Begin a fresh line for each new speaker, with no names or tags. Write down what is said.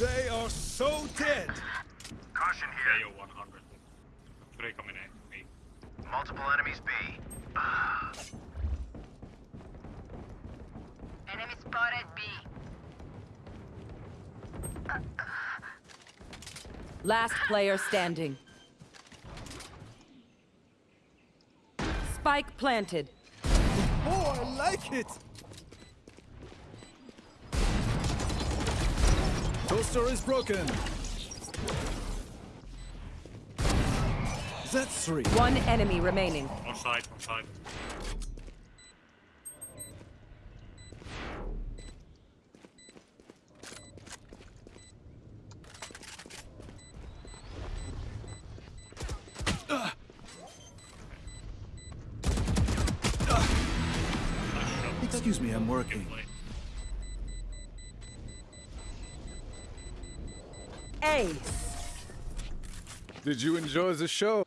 They are so dead.
Caution here.
you're 100. Three coming in. Me.
Multiple enemies B.
Enemy spotted B.
Last player standing. Spike planted.
Oh, I like it. Toaster is broken. That's three.
One enemy remaining.
On side, on side.
Excuse me, I'm working.
Ace.
Did you enjoy the show?